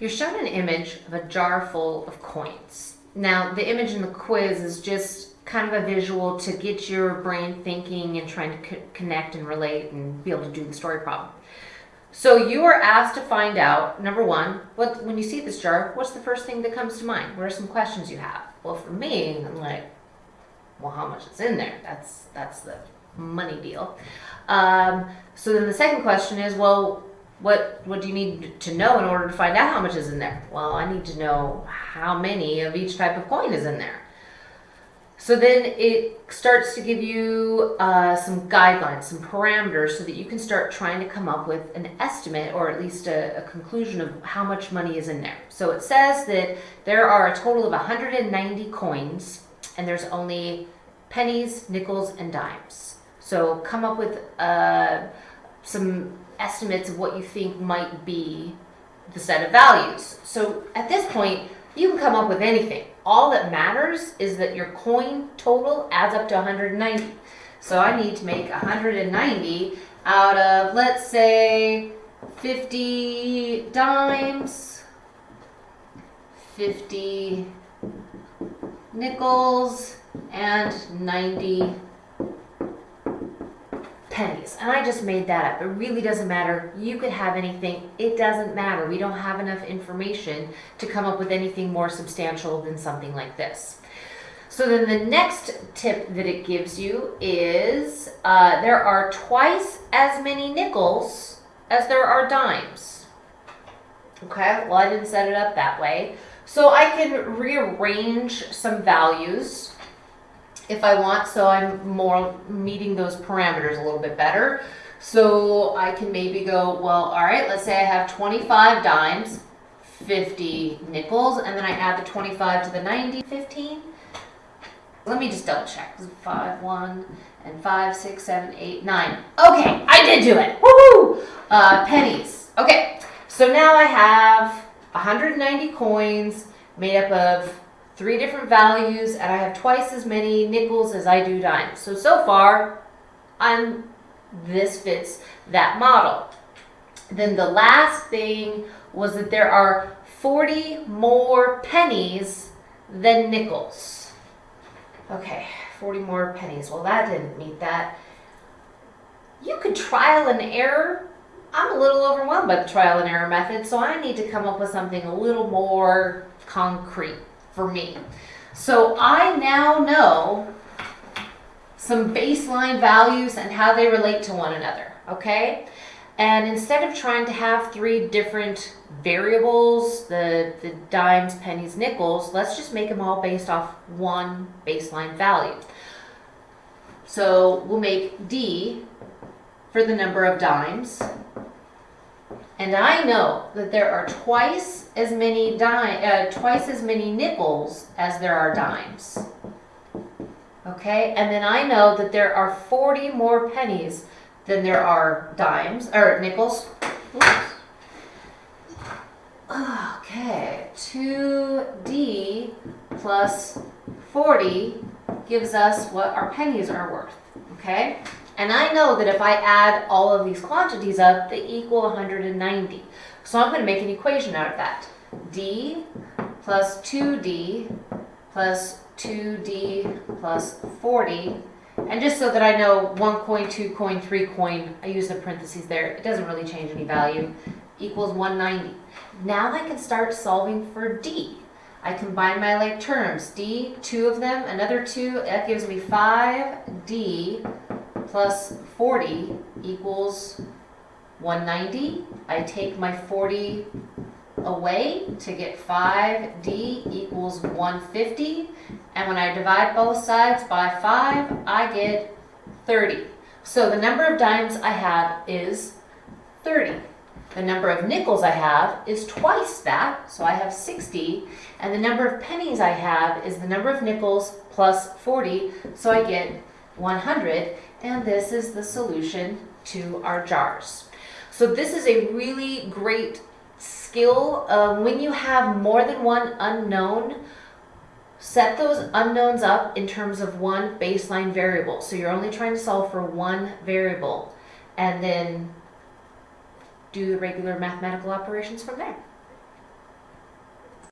You're shown an image of a jar full of coins. Now, the image in the quiz is just kind of a visual to get your brain thinking and trying to co connect and relate and be able to do the story problem. So you are asked to find out, number one, what when you see this jar, what's the first thing that comes to mind? What are some questions you have? Well, for me, I'm like, well, how much is in there? That's that's the money deal. Um, so then the second question is, well, what what do you need to know in order to find out how much is in there? Well, I need to know how many of each type of coin is in there. So then it starts to give you uh, some guidelines, some parameters so that you can start trying to come up with an estimate or at least a, a, conclusion of how much money is in there. So it says that there are a total of 190 coins and there's only pennies, nickels, and dimes. So come up with uh, some estimates of what you think might be the set of values. So at this point, you can come up with anything. All that matters is that your coin total adds up to 190. So I need to make 190 out of, let's say, 50 dimes, 50 nickels, and 90 pennies. And I just made that up. It really doesn't matter. You could have anything. It doesn't matter. We don't have enough information to come up with anything more substantial than something like this. So then the next tip that it gives you is uh, there are twice as many nickels as there are dimes. Okay, well I didn't set it up that way. So I can rearrange some values if I want, so I'm more meeting those parameters a little bit better. So I can maybe go, well, all right, let's say I have 25 dimes, 50 nickels, and then I add the 25 to the 90, 15. Let me just double check. 5, 1, and 5, 6, 7, 8, 9. Okay, I did do it. Woohoo! Uh, pennies. Okay, so now I have 190 coins made up of three different values, and I have twice as many nickels as I do dimes. So, so far, I'm, this fits that model. Then the last thing was that there are 40 more pennies than nickels. Okay, 40 more pennies. Well, that didn't meet that. You could trial and error. I'm a little overwhelmed by the trial and error method, so I need to come up with something a little more concrete for me. So I now know some baseline values and how they relate to one another, okay? And instead of trying to have three different variables, the, the dimes, pennies, nickels, let's just make them all based off one baseline value. So we'll make D for the number of dimes, and I know that there are twice as many dime, uh, twice as many nickels as there are dimes. Okay, and then I know that there are 40 more pennies than there are dimes, or nickels. Okay, 2D plus 40 gives us what our pennies are worth, okay? And I know that if I add all of these quantities up, they equal 190. So I'm going to make an equation out of that. D plus 2D plus 2D plus 40. And just so that I know one coin, two coin, three coin, I use the parentheses there. It doesn't really change any value. Equals 190. Now I can start solving for D. I combine my like terms. D, two of them, another two, that gives me 5D plus 40 equals 190. I take my 40 away to get 5d equals 150. And when I divide both sides by 5, I get 30. So the number of dimes I have is 30. The number of nickels I have is twice that, so I have 60. And the number of pennies I have is the number of nickels plus 40, so I get 100 and this is the solution to our jars. So this is a really great skill. Um, when you have more than one unknown, set those unknowns up in terms of one baseline variable. So you're only trying to solve for one variable and then do the regular mathematical operations from there.